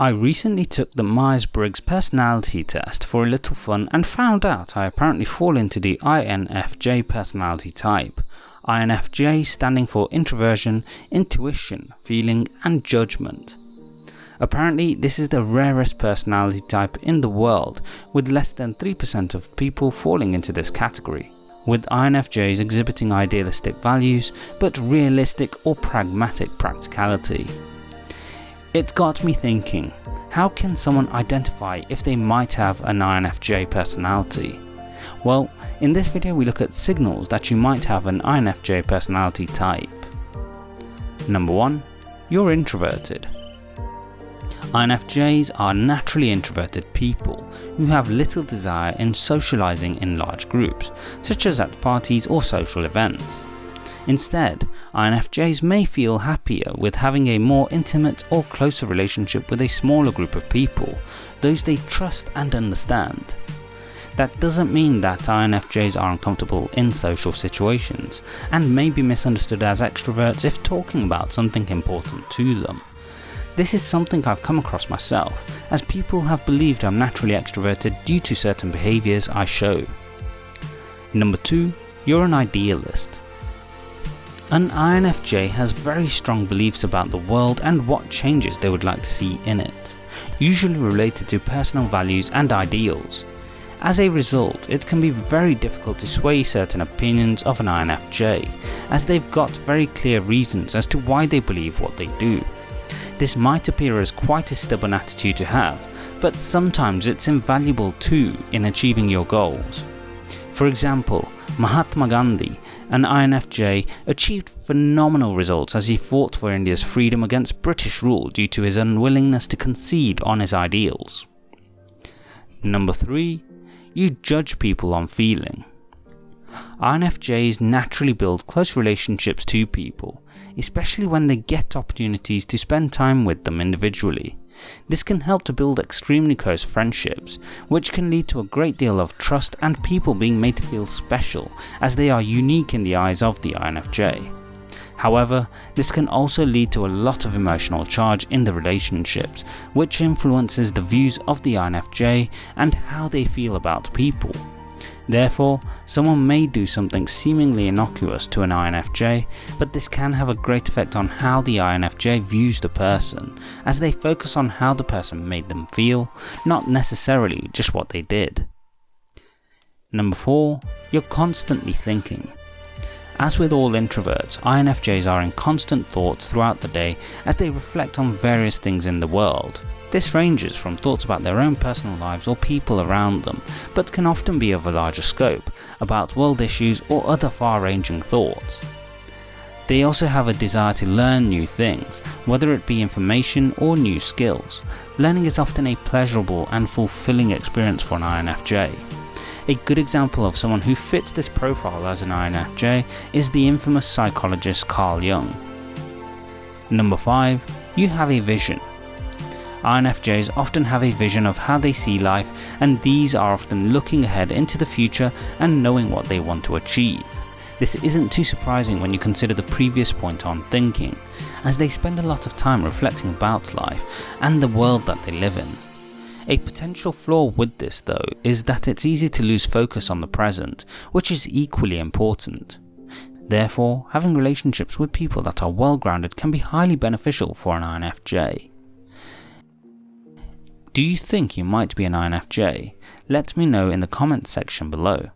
I recently took the Myers-Briggs personality test for a little fun and found out I apparently fall into the INFJ personality type. INFJ standing for introversion, intuition, feeling and judgment. Apparently this is the rarest personality type in the world with less than 3% of people falling into this category with INFJs exhibiting idealistic values but realistic or pragmatic practicality. It got me thinking, how can someone identify if they might have an INFJ personality? Well, in this video we look at signals that you might have an INFJ personality type. Number 1. You're introverted. INFJs are naturally introverted people who have little desire in socializing in large groups, such as at parties or social events. Instead, INFJs may feel happier with having a more intimate or closer relationship with a smaller group of people, those they trust and understand. That doesn't mean that INFJs are uncomfortable in social situations, and may be misunderstood as extroverts if talking about something important to them. This is something I've come across myself, as people have believed I'm naturally extroverted due to certain behaviours I show. Number 2. You're an idealist. An INFJ has very strong beliefs about the world and what changes they would like to see in it, usually related to personal values and ideals. As a result, it can be very difficult to sway certain opinions of an INFJ, as they've got very clear reasons as to why they believe what they do. This might appear as quite a stubborn attitude to have, but sometimes it's invaluable too in achieving your goals. For example, Mahatma Gandhi, an INFJ, achieved phenomenal results as he fought for India's freedom against British rule due to his unwillingness to concede on his ideals. Number 3. You judge people on feeling. INFJs naturally build close relationships to people, especially when they get opportunities to spend time with them individually. This can help to build extremely close friendships, which can lead to a great deal of trust and people being made to feel special as they are unique in the eyes of the INFJ. However, this can also lead to a lot of emotional charge in the relationships, which influences the views of the INFJ and how they feel about people. Therefore, someone may do something seemingly innocuous to an INFJ, but this can have a great effect on how the INFJ views the person, as they focus on how the person made them feel, not necessarily just what they did. Number 4. You're constantly thinking. As with all introverts, INFJs are in constant thought throughout the day as they reflect on various things in the world. This ranges from thoughts about their own personal lives or people around them, but can often be of a larger scope, about world issues or other far-ranging thoughts. They also have a desire to learn new things, whether it be information or new skills. Learning is often a pleasurable and fulfilling experience for an INFJ. A good example of someone who fits this profile as an INFJ is the infamous psychologist Carl Jung. Number 5. You have a vision. INFJs often have a vision of how they see life and these are often looking ahead into the future and knowing what they want to achieve. This isn't too surprising when you consider the previous point on thinking, as they spend a lot of time reflecting about life and the world that they live in. A potential flaw with this though is that it's easy to lose focus on the present, which is equally important. Therefore, having relationships with people that are well grounded can be highly beneficial for an INFJ. Do you think you might be an INFJ? Let me know in the comments section below.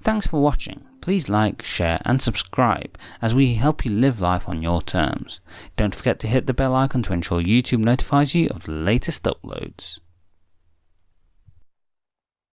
Thanks for watching. Please like, share and subscribe as we help you live life on your terms. Don't forget to hit the bell icon to ensure YouTube notifies you of the latest uploads.